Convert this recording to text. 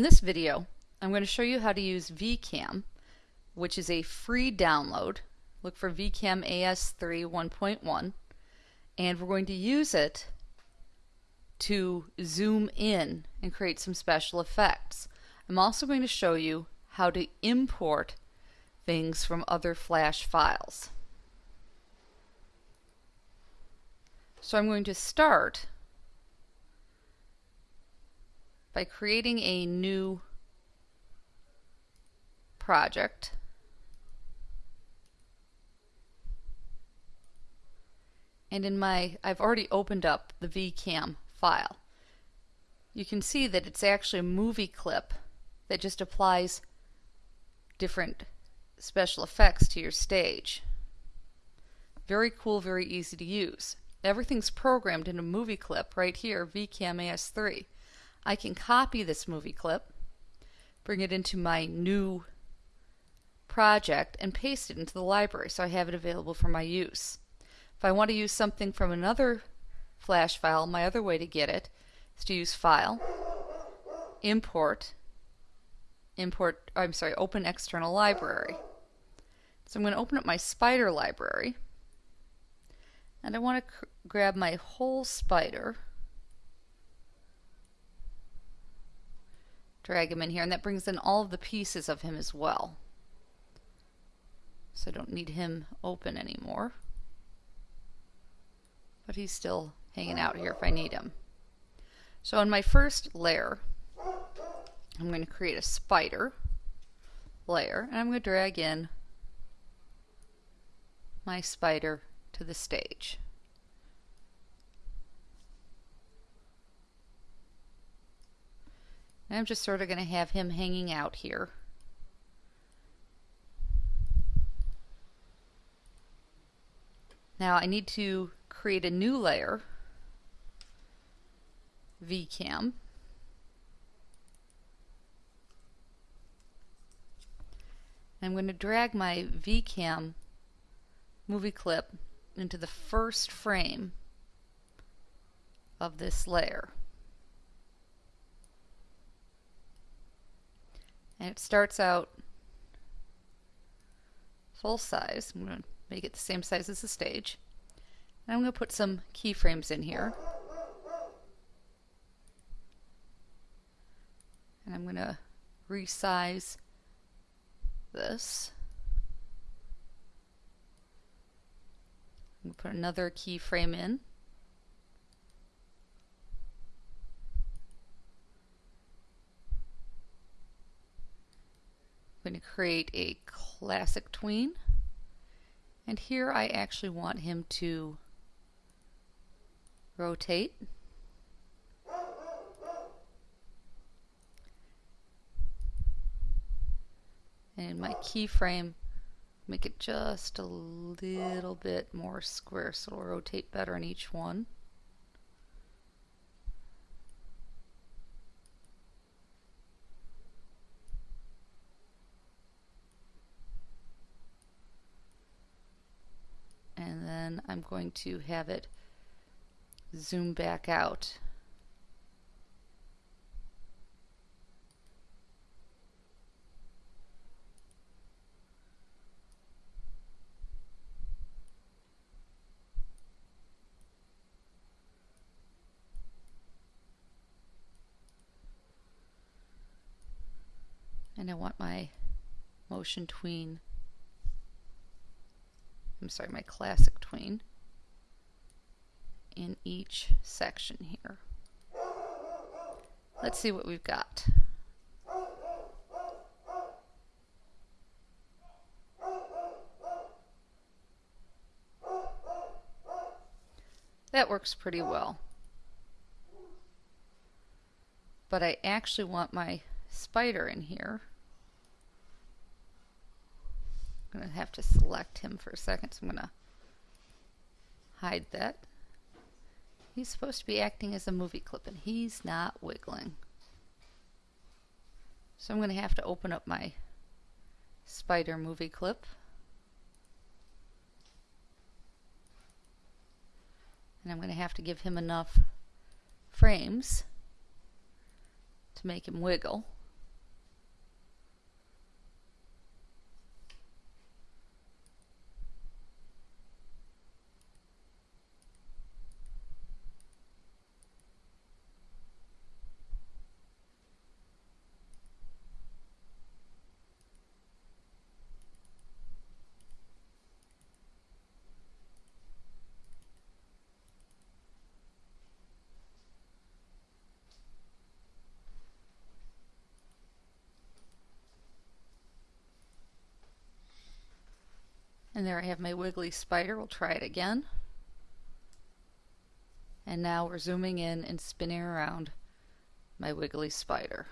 In this video, I'm going to show you how to use VCam, which is a free download. Look for VCam AS3 1.1, and we're going to use it to zoom in and create some special effects. I'm also going to show you how to import things from other flash files. So I'm going to start by creating a new project. And in my, I've already opened up the VCam file. You can see that it's actually a movie clip that just applies different special effects to your stage. Very cool, very easy to use. Everything's programmed in a movie clip right here, VCam AS3. I can copy this movie clip, bring it into my new project, and paste it into the library so I have it available for my use. If I want to use something from another flash file, my other way to get it is to use File, Import, Import, I'm sorry, Open External Library. So I'm going to open up my spider library, and I want to grab my whole spider drag him in here and that brings in all of the pieces of him as well. So I don't need him open anymore. But he's still hanging out here if I need him. So in my first layer I'm going to create a spider layer and I'm going to drag in my spider to the stage I'm just sort of going to have him hanging out here. Now I need to create a new layer, VCam. I'm going to drag my VCam movie clip into the first frame of this layer. And it starts out full size. I'm going to make it the same size as the stage. And I'm going to put some keyframes in here. And I'm going to resize this. I'm going to put another keyframe in. To create a classic tween. And here I actually want him to rotate. And in my keyframe, make it just a little bit more square so it'll rotate better in each one. I'm going to have it zoom back out. and I want my motion tween I'm sorry, my classic tween in each section here. Let's see what we've got. That works pretty well. But I actually want my spider in here. I'm going to have to select him for a second, so I'm going to hide that. He's supposed to be acting as a movie clip, and he's not wiggling. So I'm going to have to open up my spider movie clip. And I'm going to have to give him enough frames to make him wiggle. And there I have my wiggly spider. We'll try it again. And now we're zooming in and spinning around my wiggly spider.